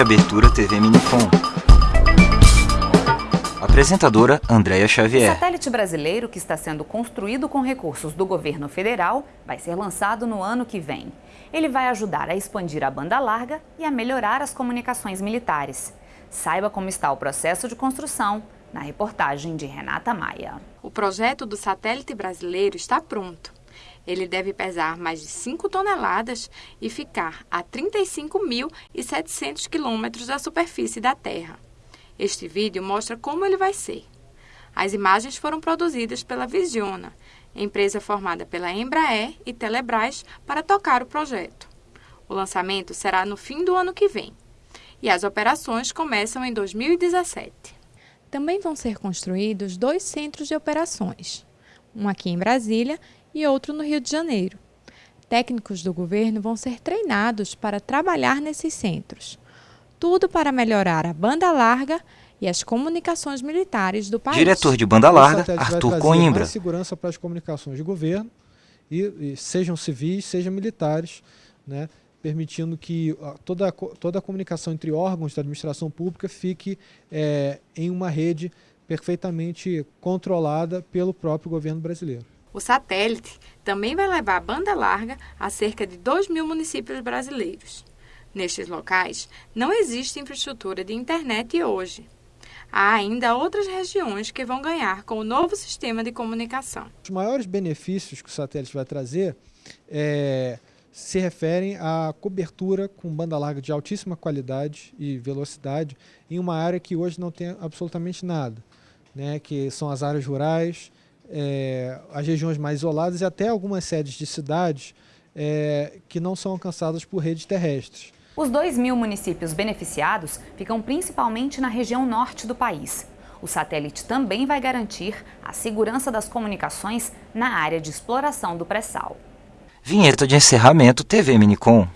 abertura TV Minicom. Apresentadora Andréia Xavier. O satélite brasileiro, que está sendo construído com recursos do governo federal, vai ser lançado no ano que vem. Ele vai ajudar a expandir a banda larga e a melhorar as comunicações militares. Saiba como está o processo de construção na reportagem de Renata Maia. O projeto do satélite brasileiro está pronto. Ele deve pesar mais de 5 toneladas e ficar a 35.700 quilômetros da superfície da Terra. Este vídeo mostra como ele vai ser. As imagens foram produzidas pela Visiona, empresa formada pela Embraer e Telebrás para tocar o projeto. O lançamento será no fim do ano que vem e as operações começam em 2017. Também vão ser construídos dois centros de operações, um aqui em Brasília e outro no Rio de Janeiro. Técnicos do governo vão ser treinados para trabalhar nesses centros. Tudo para melhorar a banda larga e as comunicações militares do país. Diretor de banda larga, Arthur Coimbra. Mais segurança para as comunicações de governo, e, e sejam civis, sejam militares, né, permitindo que toda, toda a comunicação entre órgãos da administração pública fique é, em uma rede perfeitamente controlada pelo próprio governo brasileiro. O satélite também vai levar banda larga a cerca de 2 mil municípios brasileiros. Nestes locais, não existe infraestrutura de internet hoje. Há ainda outras regiões que vão ganhar com o novo sistema de comunicação. Os maiores benefícios que o satélite vai trazer é, se referem à cobertura com banda larga de altíssima qualidade e velocidade em uma área que hoje não tem absolutamente nada, né, que são as áreas rurais, é, as regiões mais isoladas e até algumas sedes de cidades é, que não são alcançadas por redes terrestres. Os 2 mil municípios beneficiados ficam principalmente na região norte do país. O satélite também vai garantir a segurança das comunicações na área de exploração do pré-sal. Vinheta de encerramento TV Minicom.